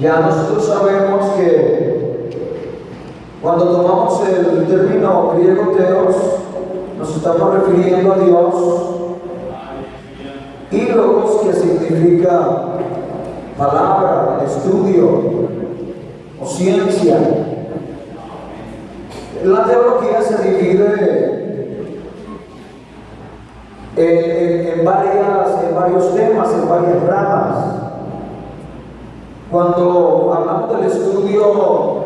Ya nosotros sabemos que cuando tomamos el término griego teos, nos estamos refiriendo a Dios y logos que significa palabra, estudio o ciencia. La teología se divide en, varias, en varios temas, en varias ramas. Cuando hablamos del estudio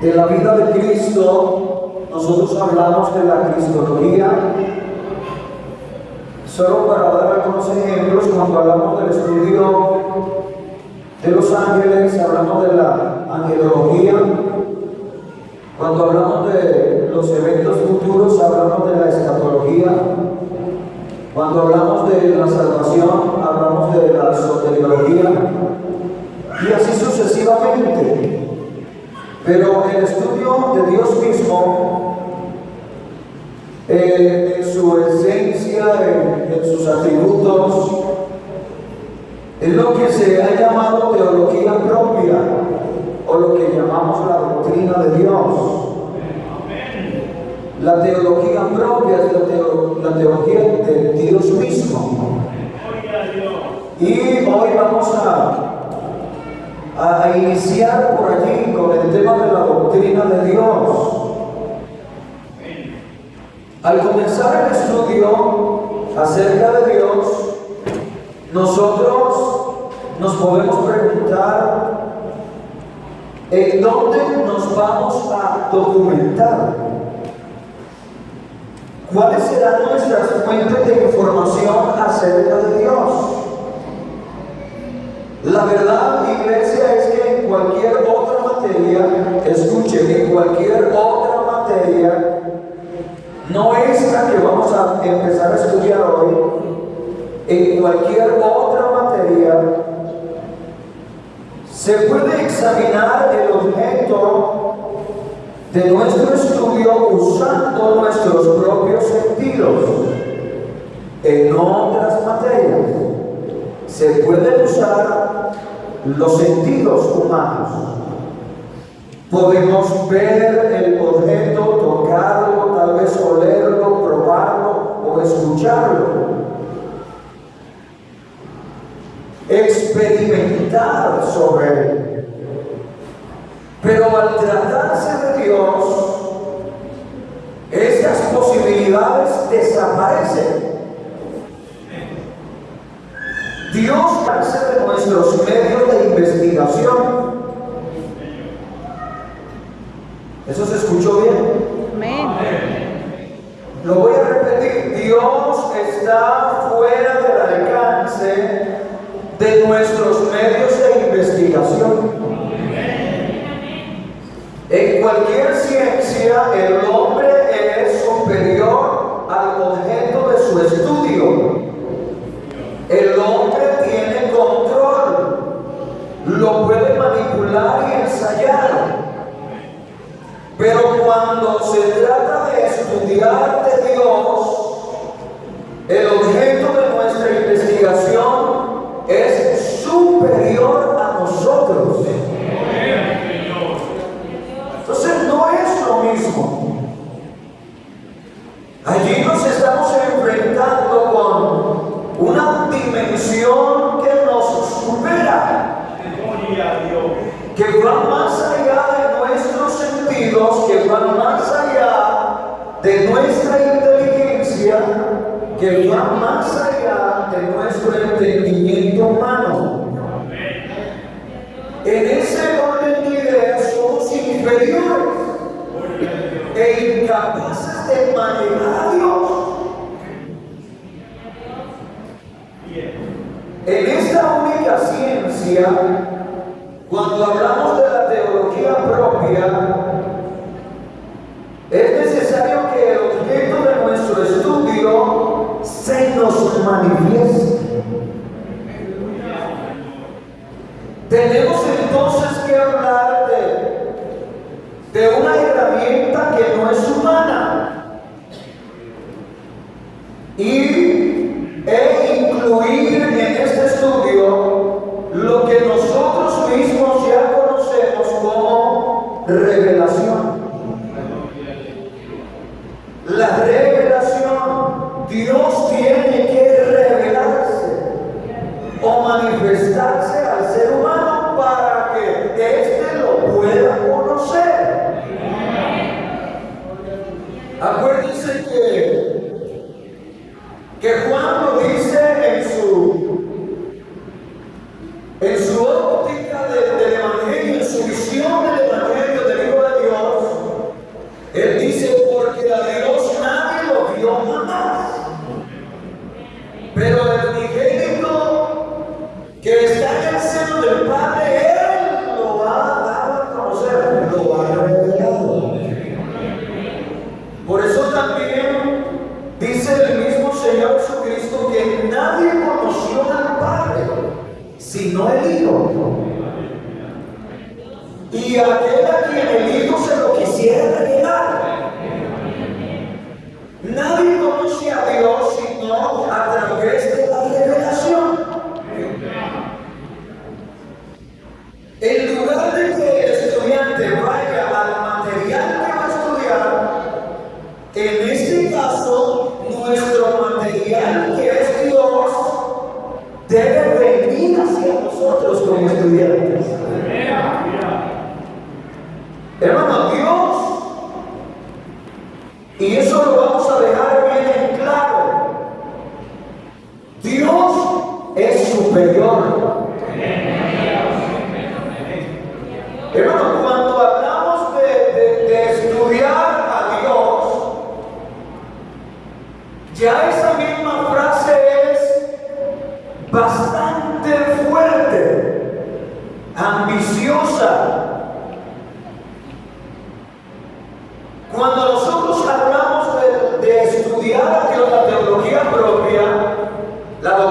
de la vida de Cristo, nosotros hablamos de la cristología. Solo para dar algunos ejemplos, cuando hablamos del estudio de los ángeles, hablamos de la angelología. Cuando hablamos de los eventos futuros, hablamos de la escatología. Cuando hablamos de la salvación, hablamos de la soteriología y así sucesivamente. Pero el estudio de Dios mismo, eh, en su esencia, en, sus atributos, es lo que se ha llamado teología propia o lo que llamamos la doctrina de Dios. La teología propia es la, la teología de Dios mismo. Y hoy vamos a a, iniciar por allí con el tema de la doctrina de Dios. Al comenzar el estudio acerca de Dios, nosotros nos podemos preguntar en dónde nos vamos a documentar. ¿Cuáles serán nuestras fuentes de información acerca de Dios? La verdad, iglesia, es que en cualquier otra materia, escuchen, en cualquier otra materia, no es la que vamos a empezar a estudiar hoy, en cualquier otra materia, se puede examinar el objeto de nuestro estudio usando nuestros propios sentidos. En otras materias se pueden usar los sentidos humanos. Podemos ver el objeto, tocarlo, tal vez olerlo, probarlo o escucharlo. Experimentar sobre él. Pero al tratarse de Dios, estas posibilidades desaparecen. Dios hace de nuestros medios de investigación. ¿Eso se escuchó bien? Amén. Lo voy a repetir. Dios está fuera del alcance de nuestros medios de investigación. En cualquier ciencia, el hombre es superior al objeto de su estudio. El hombre tiene control, lo puede manipular y ensayar. Pero cuando se trata de estudiar de Dios, el objeto de nuestra investigación es superior a nosotros. Entonces no es lo mismo. Allí nos estamos enfrentando con una dimensión que nos supera, que va más allá de nuestros sentidos, que va más allá de nuestra inteligencia, que va más allá de nuestro entendimiento humano. En ese orden de ideas somos inferiores e incapaces de manejar a Dios. En esta única ciencia, cuando hablamos de la teología propia,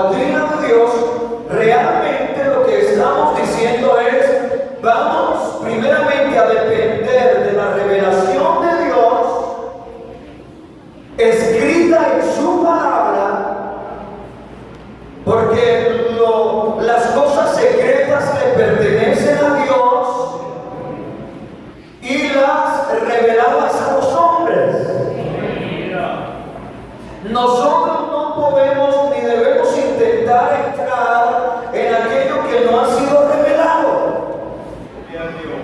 doctrina de Dios, realmente lo que estamos diciendo es, vamos primeramente a depender de la revelación de Dios, escrita en su palabra, porque lo- las cosas secretas le pertenecen a Dios y las reveladas a los hombres. Nosotros no podemos ni debemos intentar entrar en aquello que no ha sido revelado.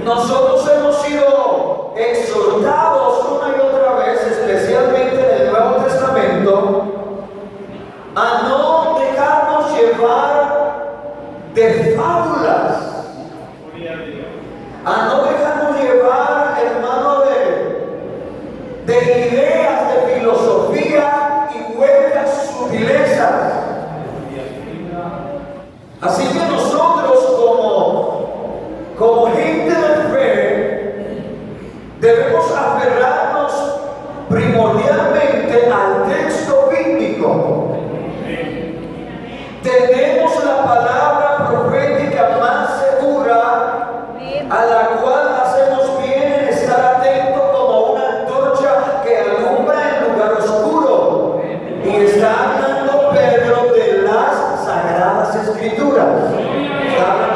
Nosotros hemos sido exhortados una y otra vez, especialmente en el Nuevo Testamento, a no dejarnos llevar de fábulas a no dejarnos llevar, hermano, de, de ideas, de filosofía y huecas sutilezas. Así que nosotros como, como gente de fe debemos aferrarnos primordialmente al texto bíblico. Tenemos la palabra profética más segura a la cual hacemos bien en estar atento como una antorcha que alumbra en lugar oscuro. Y está hablando Pedro de las sagradas escrituras.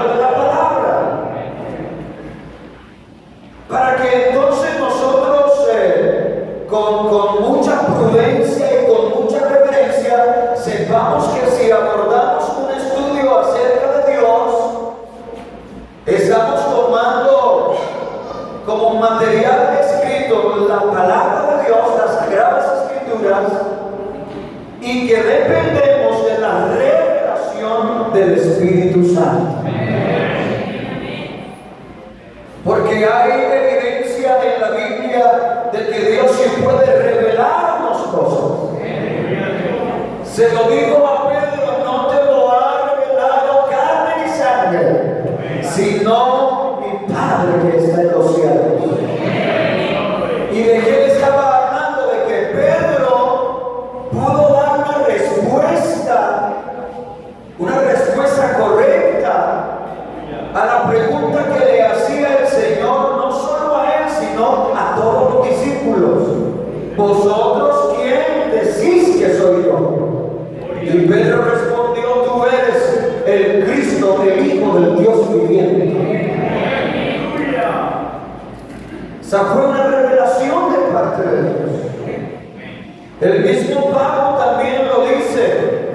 El mismo Pablo también lo dice,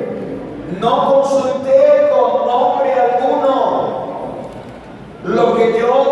no consulté con nombre alguno. Lo que yo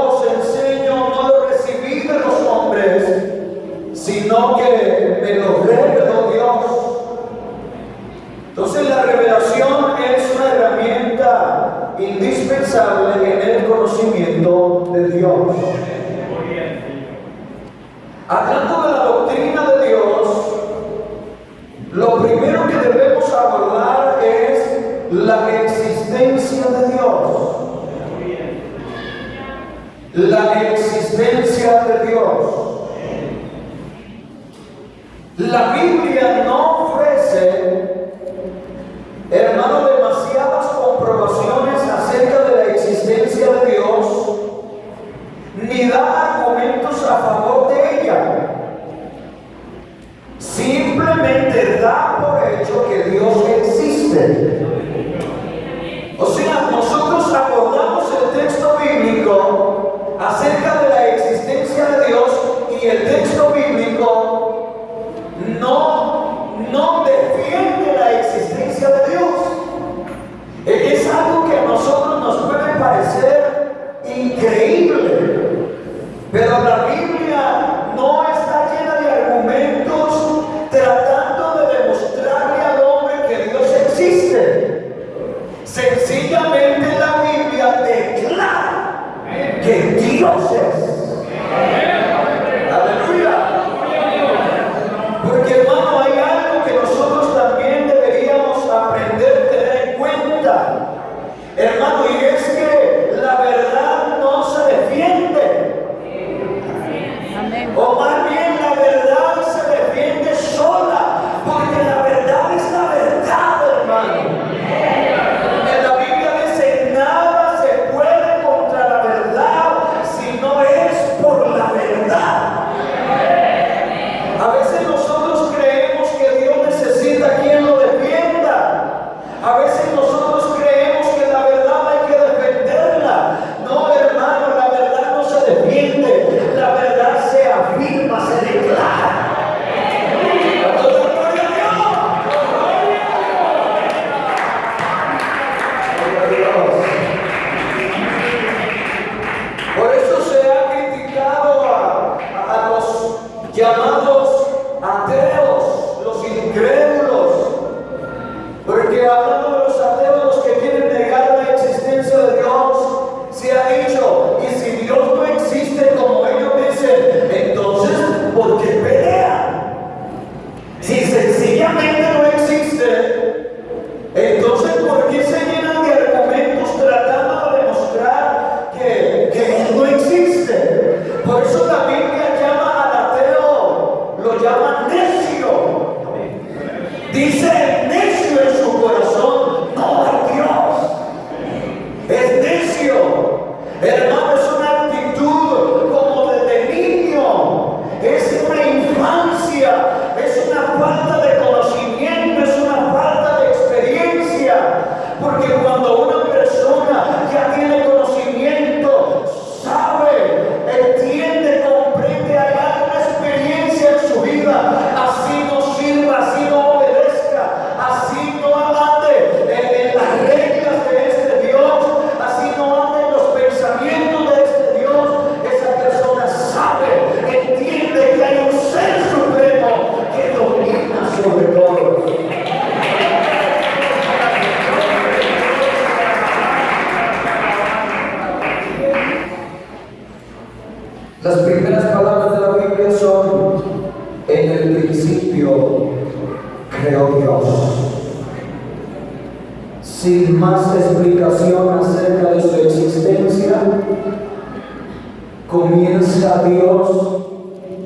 comienza Dios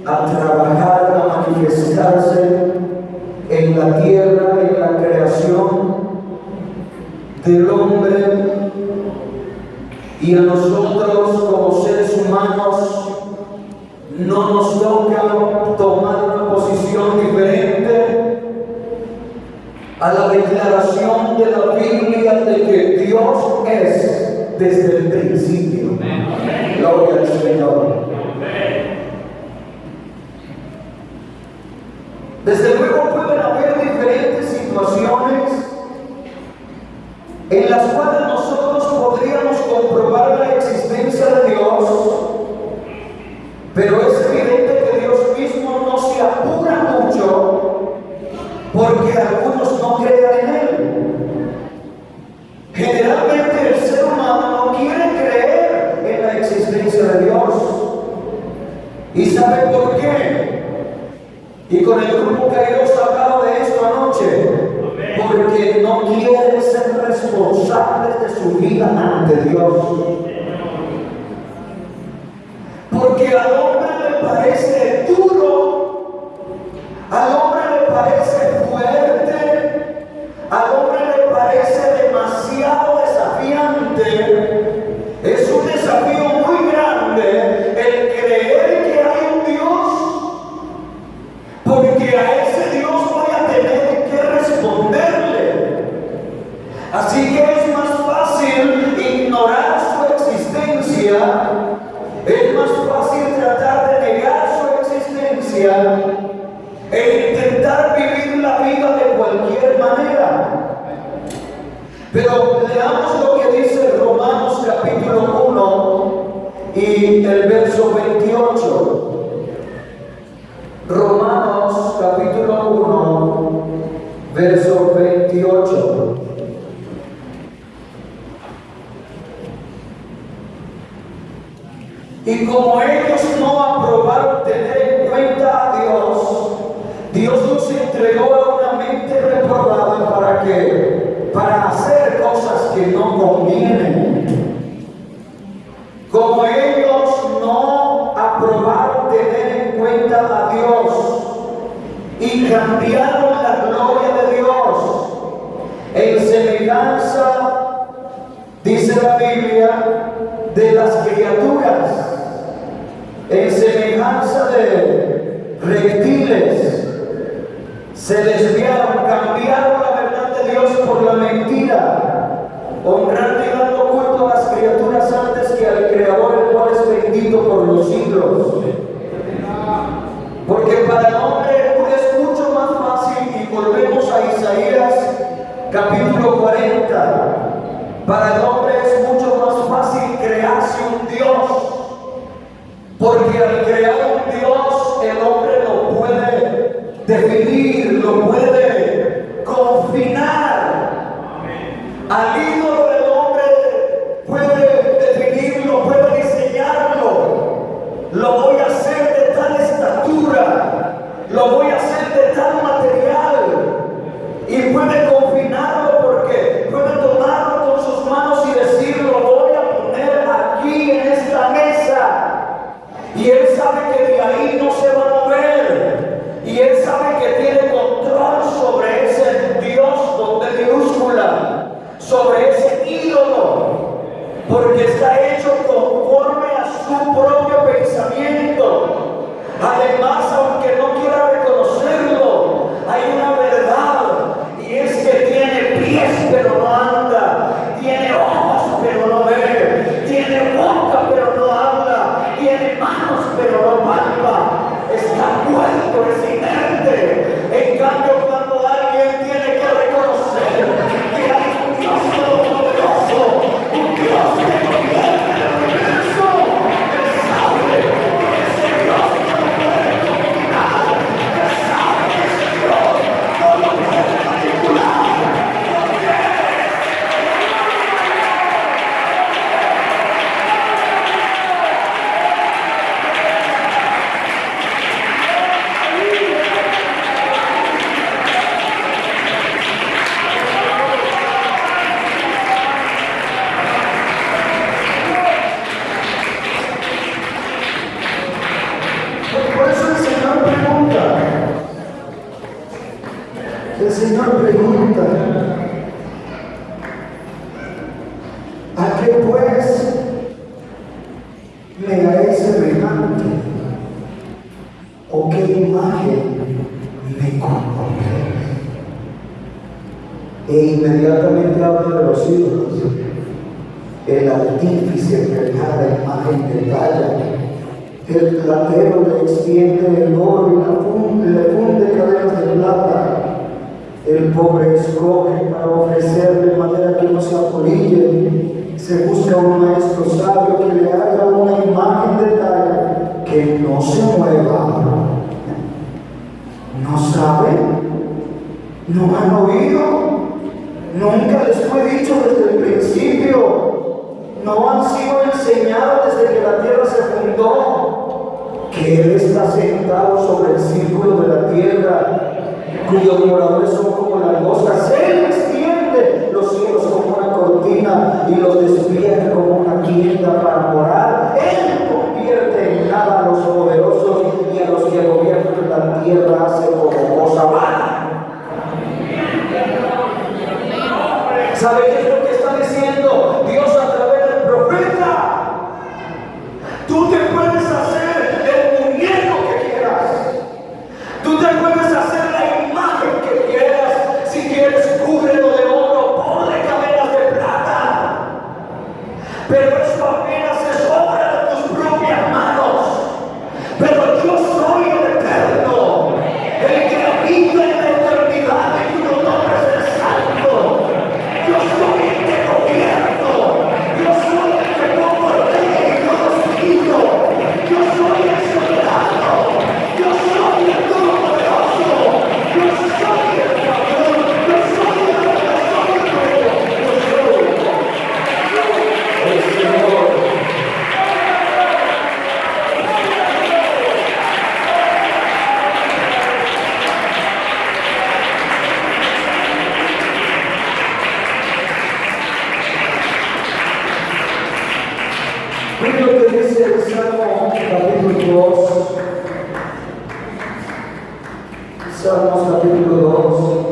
a trabajar, a manifestarse en la tierra, en la creación del hombre y a nosotros como seres humanos no nos toca tomar una posición diferente a la declaración de la Biblia de que Dios es desde el principio. Gloria al Señor. Desde luego pueden haber diferentes situaciones en las cuales Es un desafío muy grande el creer que hay un Dios, porque a ese Dios voy a tener que responderle. Así que es más fácil ignorar su existencia, es más fácil tratar de negar su existencia e intentar vivir la vida de cualquier manera. Pero leamos lo que dice Romanos capítulo 1 y el verso 28. Romanos capítulo 1, verso 28. Y como ellos no aprobaron tener en cuenta a Dios, Dios nos entregó a una mente reprobada para que, para hacer cosas que no convienen. Como ellos no aprobaron tener en cuenta a Dios y cambiaron la gloria de Dios en semejanza, dice la Biblia, de las criaturas, en semejanza de reptiles, se desviaron, cambiaron la verdad de Dios por la mentira, honrando y dando culto a las criaturas antes que al Creador, el cual es bendito por los Nunca les fue dicho desde el principio. No han sido enseñados desde que la tierra se fundó. Que Él está sentado sobre el círculo de la tierra, cuyos moradores son como langostas. Él extiende los cielos como una cortina y los despierta como una tienda para morar. Él convierte en nada a los poderosos y a los que gobiernan la tierra hace ¿Sabe? Mira lo que dice el Salmo capítulo 2. Salmos capítulo 2.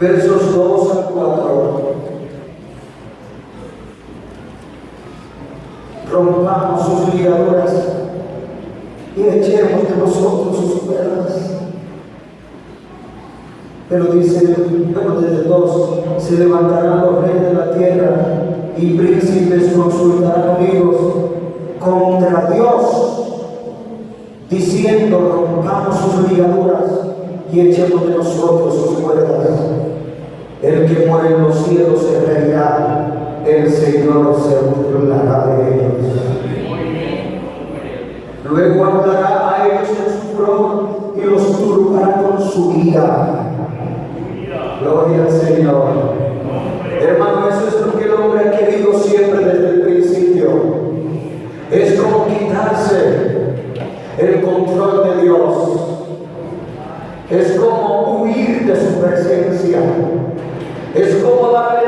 Versos 2 a 4. Rompamos sus ligaduras y echemos de nosotros sus cuerdas. Pero dice, pero desde dos se levantarán imprevisibles consultarán amigos contra Dios, diciendo, rompamos sus ligaduras y echemos de nosotros sus cuerdas. El que muere en los cielos se reirá, el Señor se burlará de ellos. Luego hablará a ellos en su trono y los turbará con su ira. Gloria al Señor. Hermano, Senhor. Eles para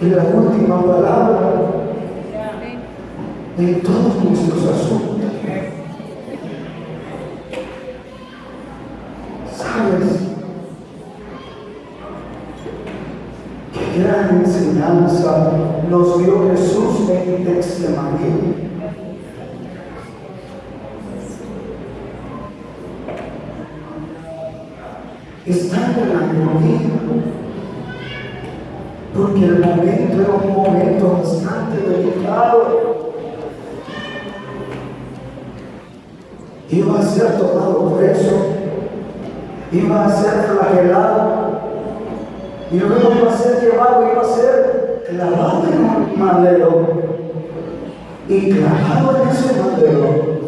y la última palabra en todos nuestros asuntos. ¿Sabes? Qué gran enseñanza nos dio Jesús en Textemaní. Estando en la gloria tener un momento constante, delicado. Iba a ser tomado preso, iba a ser flagelado, y luego iba a ser llevado, iba a ser clavado en un madero. Y clavado en ese madero,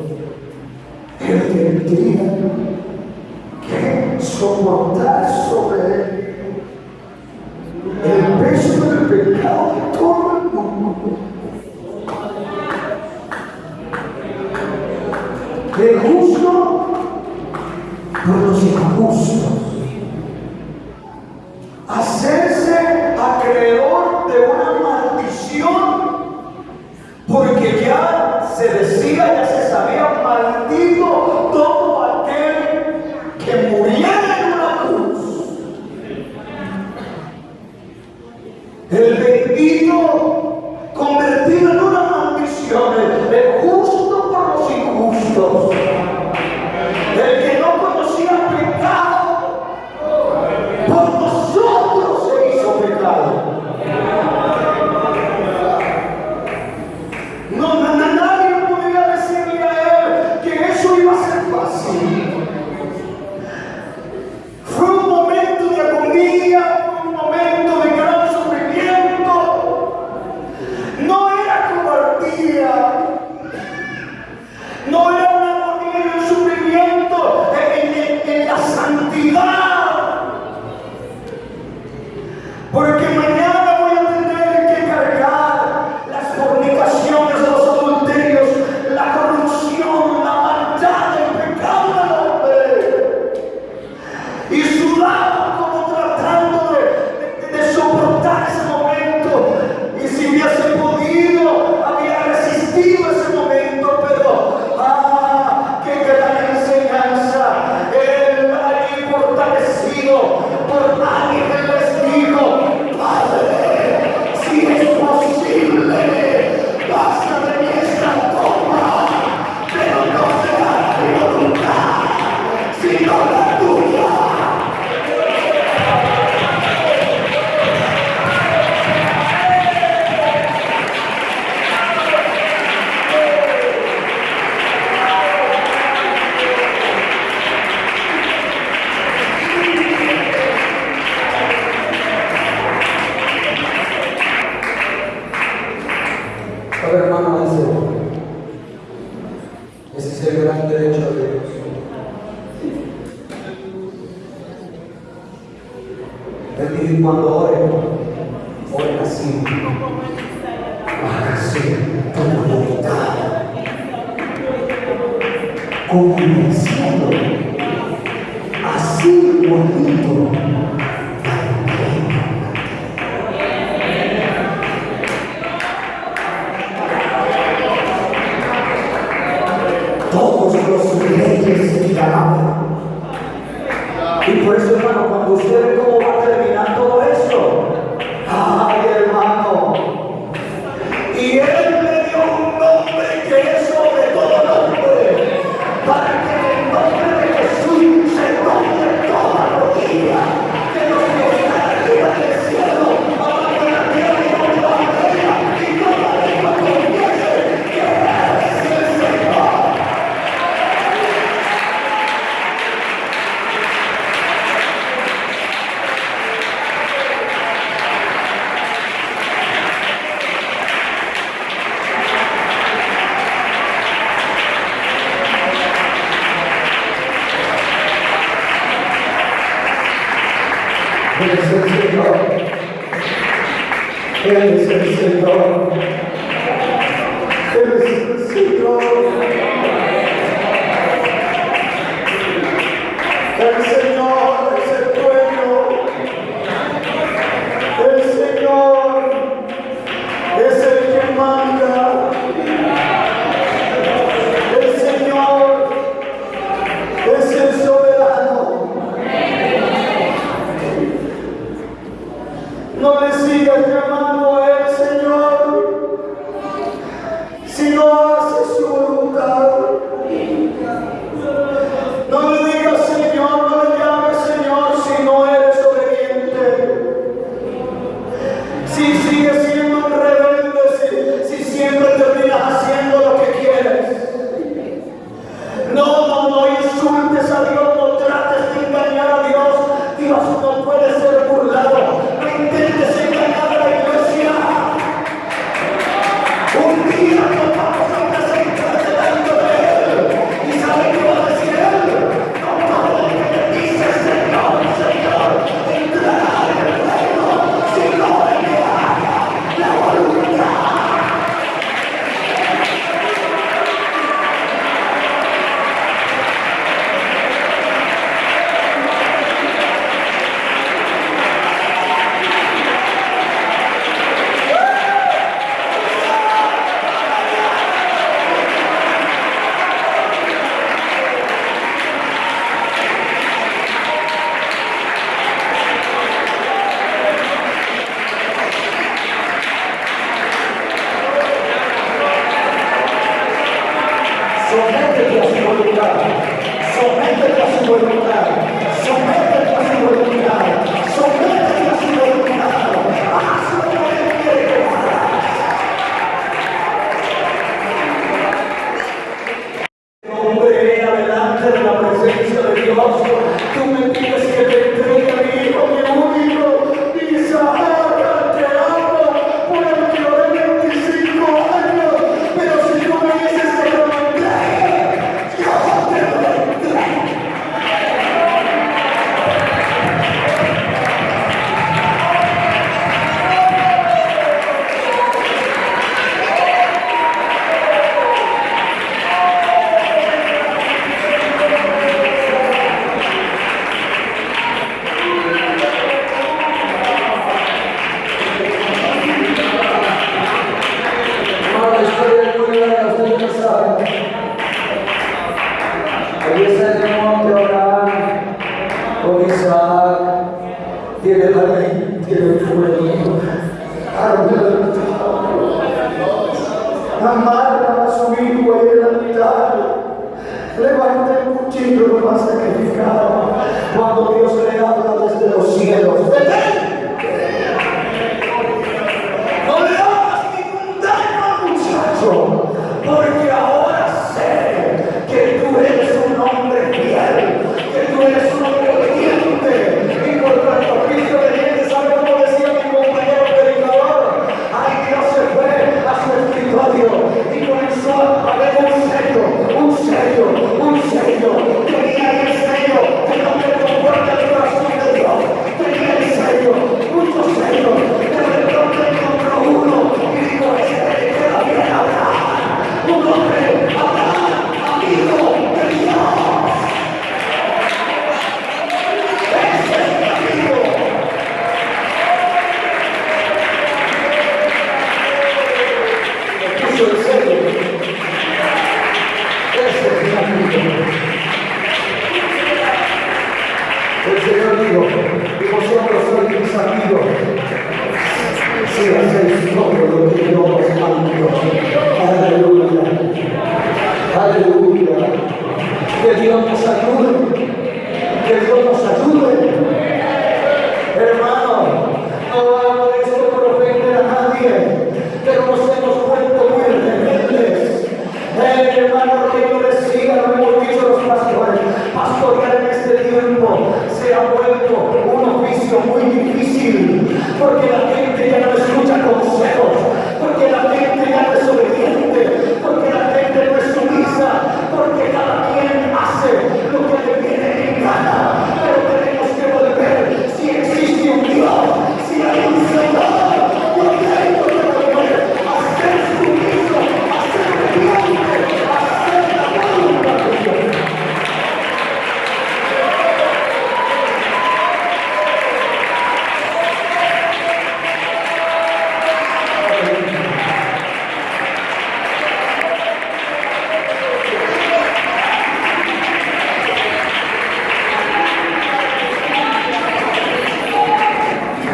él tendría que soportar sobre él ঠিক আছে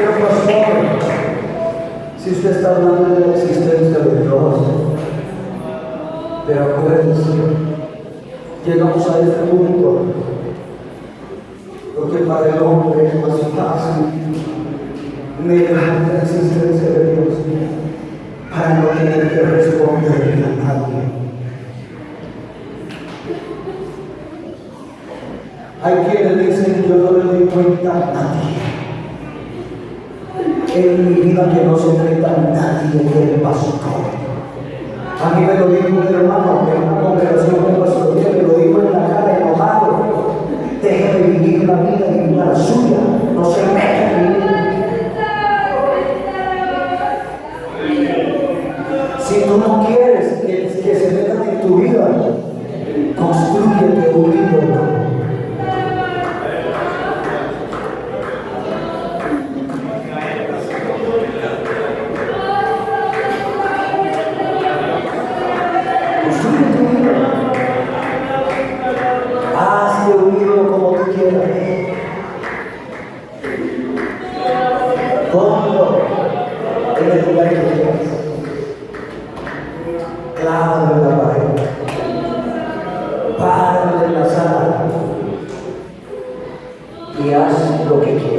Pastor, si usted está hablando de la existencia de Dios, pero acuérdense, llegamos a este punto, porque para el hombre es más fácil negar la existencia de Dios para no tener que responderle a nadie. Hay quienes dicen, yo no le doy cuenta a nadie. En mi vida que no se enfrenta a nadie que le pasó. A mí me lo dijo un hermano en una congregación de pastoría, me lo dijo en la cara enojado. Déjeme vivir la vida y la suya, no se meta en Si tú no quieres que, que se metan en tu vida, construyete un Okay.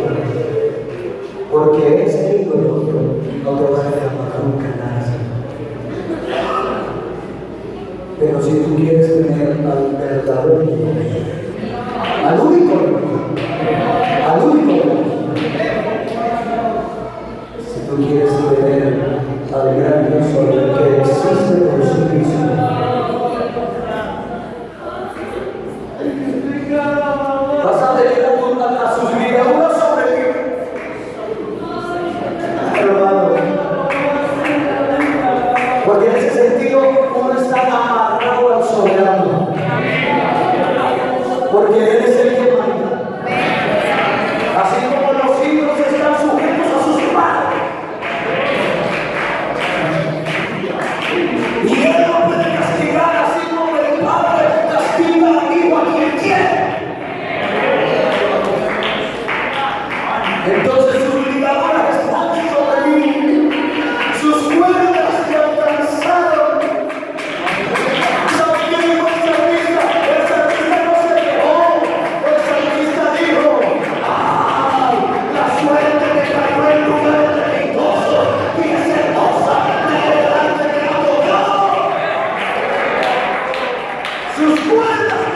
¡Sus cuerdas!